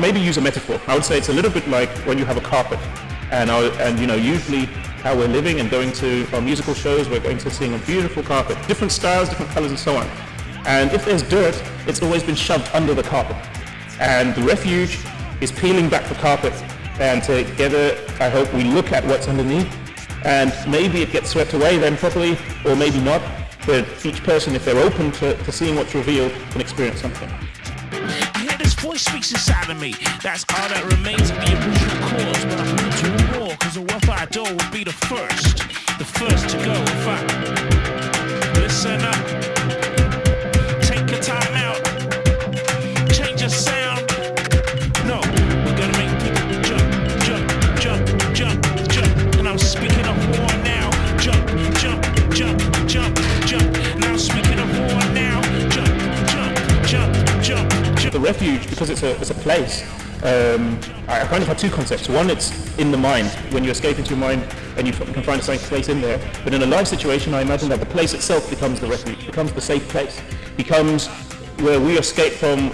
maybe use a metaphor. I would say it's a little bit like when you have a carpet, and I, and you know usually how we're living and going to our musical shows, we're going to seeing a beautiful carpet, different styles, different colors, and so on. And if there's dirt, it's always been shoved under the carpet. And the refuge is peeling back the carpet, and together, I hope we look at what's underneath, and maybe it gets swept away then properly, or maybe not. But each person, if they're open to, to seeing what's revealed, can experience something voice speaks inside of me. That's all that remains of the original cause. But I'm to war, cause a wealth I adore would be the first. The first to go. If I listen up. Refuge, because it's a, it's a place, um, I kind of have two concepts. One, it's in the mind, when you escape into your mind and you can find a safe place in there. But in a live situation, I imagine that the place itself becomes the refuge, becomes the safe place, becomes where we escape from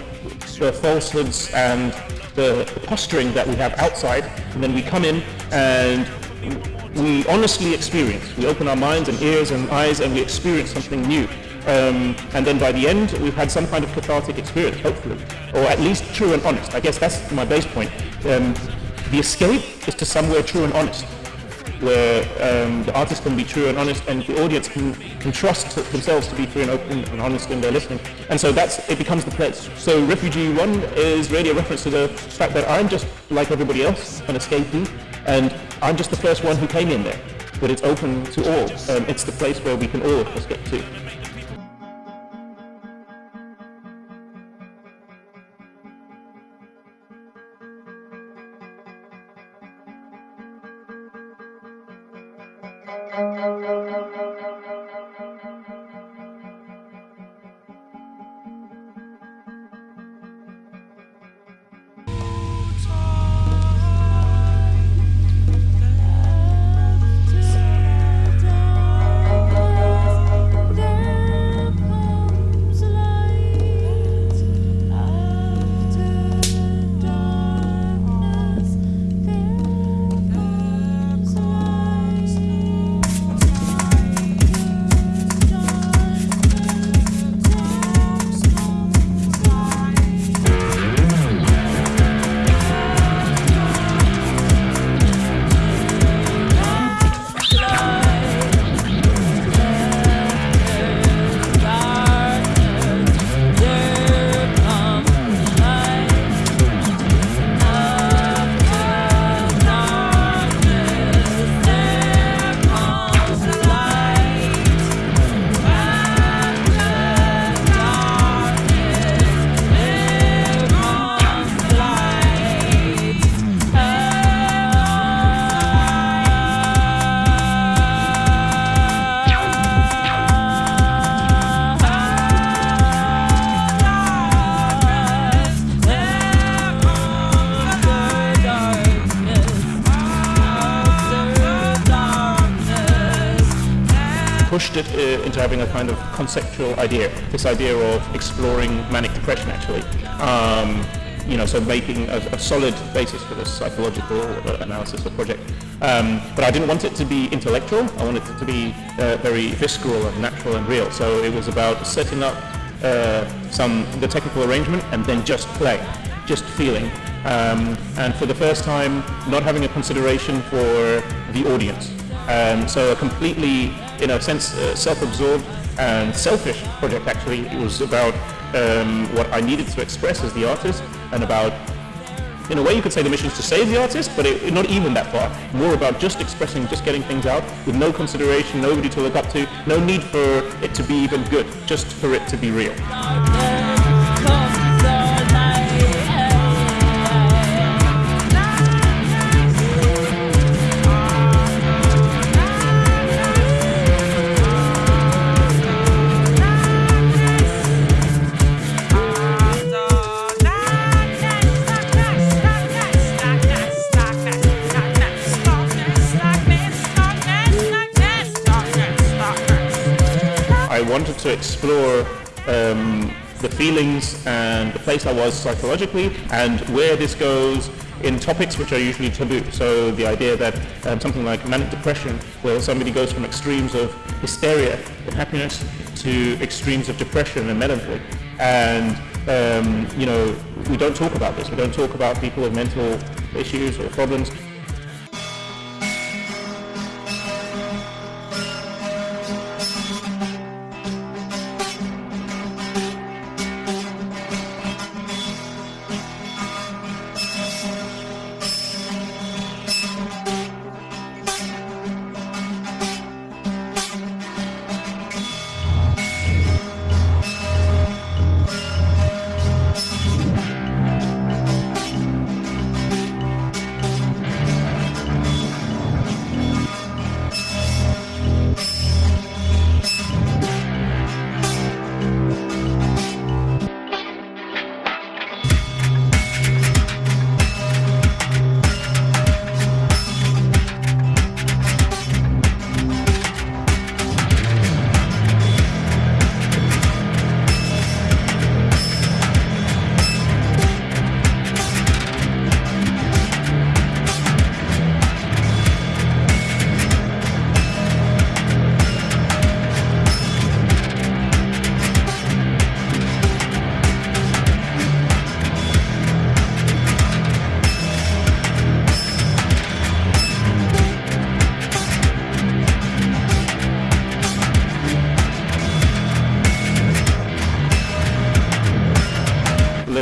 the falsehoods and the posturing that we have outside, and then we come in and we honestly experience. We open our minds and ears and eyes and we experience something new. Um, and then by the end, we've had some kind of cathartic experience, hopefully, or at least true and honest. I guess that's my base point. Um, the escape is to somewhere true and honest, where um, the artist can be true and honest, and the audience can, can trust themselves to be true and open and honest in their listening. And so that's it becomes the place. So Refugee One is really a reference to the fact that I'm just like everybody else, an escapee, and I'm just the first one who came in there. But it's open to all. Um, it's the place where we can all escape to. It uh, into having a kind of conceptual idea, this idea of exploring manic depression actually. Um, you know, so making a, a, solid basis for this psychological uh, analysis or project. Um, but I didn't want it to be intellectual. I wanted it to be uh, very visceral and natural and real. So it was about setting up uh, some the technical arrangement and then just play, just feeling. Um, and for the first time, not having a consideration for the audience. Um, so a completely, in a sense, uh, self-absorbed and selfish project actually. It was about um, what I needed to express as the artist and about, in a way you could say the mission is to save the artist, but it, not even that far. More about just expressing, just getting things out with no consideration, nobody to look up to, no need for it to be even good, just for it to be real. Wanted to explore um, the feelings and the place I was psychologically and where this goes in topics which are usually taboo. So the idea that um, something like manic depression, where somebody goes from extremes of hysteria and happiness to extremes of depression and melancholy. And, um, you know, we don't talk about this. We don't talk about people with mental issues or problems.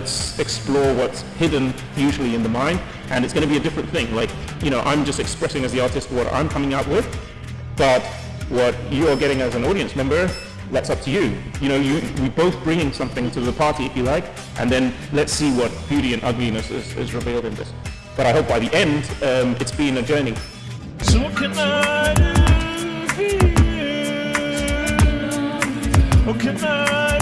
Let's explore what's hidden usually in the mind and it's going to be a different thing. Like you know i'm just expressing as the artist what i'm coming out with but what you're getting as an audience member that's up to you. You know you we both bringing something to the party if you like and then let's see what beauty and ugliness is, is revealed in this. But i hope by the end um, it's been a journey. So can I do? What can I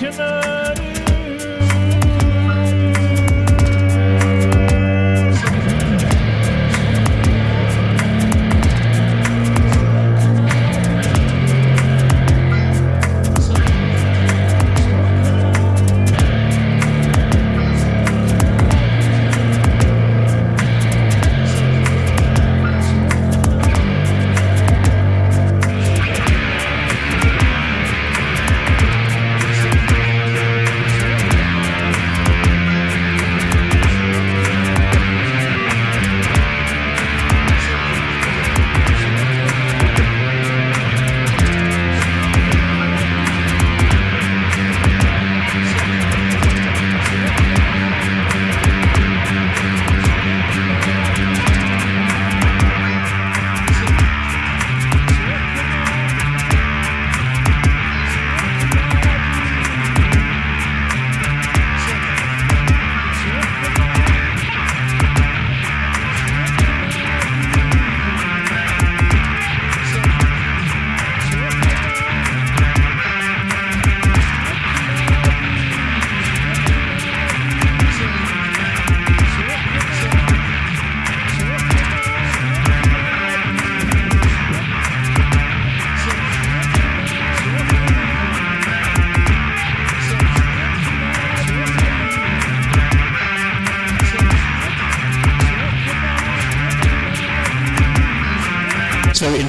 can I do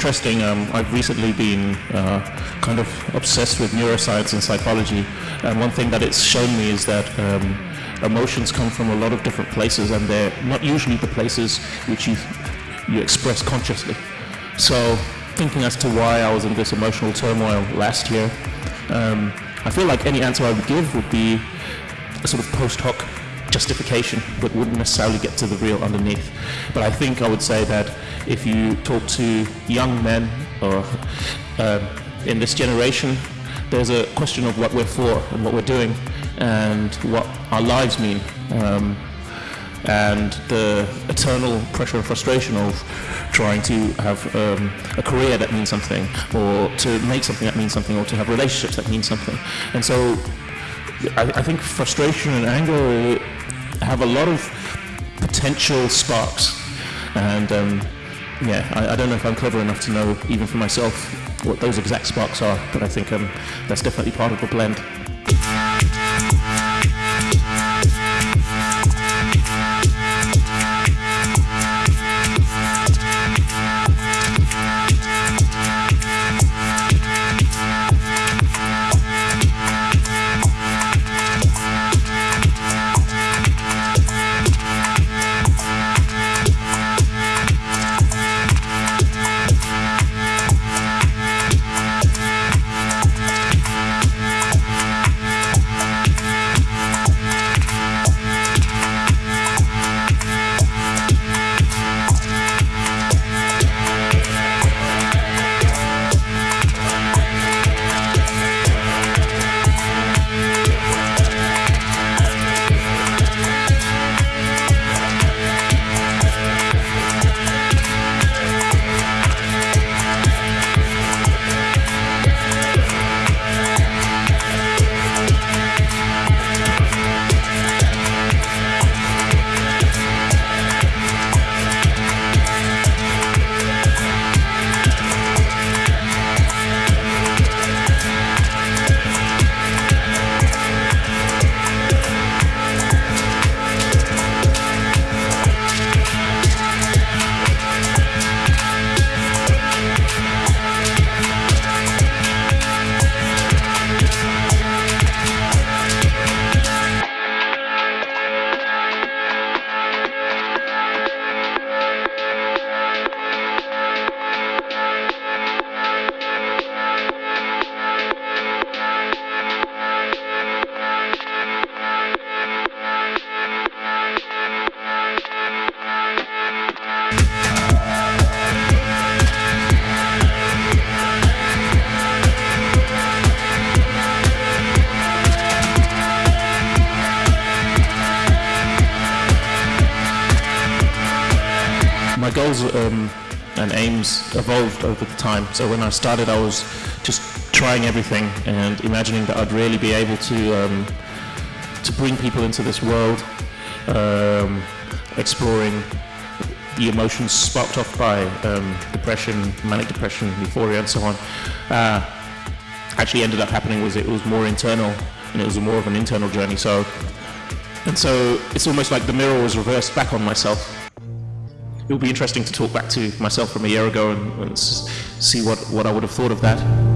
interesting. Um, I've recently been uh, kind of obsessed with neuroscience and psychology, and one thing that it's shown me is that um, emotions come from a lot of different places, and they're not usually the places which you you express consciously. So, thinking as to why I was in this emotional turmoil last year, um, I feel like any answer I would give would be a sort of post hoc justification, but wouldn't necessarily get to the real underneath. But I think I would say that if you talk to young men or uh, in this generation, there's a question of what we're for and what we're doing and what our lives mean. Um, and the eternal pressure and frustration of trying to have um, a career that means something, or to make something that means something, or to have relationships that mean something. And so I, I think frustration and anger have a lot of potential sparks, and um, yeah, I, I, don't know if I'm clever enough to know even for myself what those exact sparks are, but I think um, that's definitely part of the blend. Um, and aims evolved over the time. So when I started, I was just trying everything and imagining that I'd really be able to um, to bring people into this world, um, exploring the emotions sparked off by um, depression, manic depression, euphoria, and so on. Uh, actually, ended up happening was it was more internal, and it was more of an internal journey. So, and so it's almost like the mirror was reversed back on myself it would be interesting to talk back to myself from a year ago and, and see what, what I would have thought of that.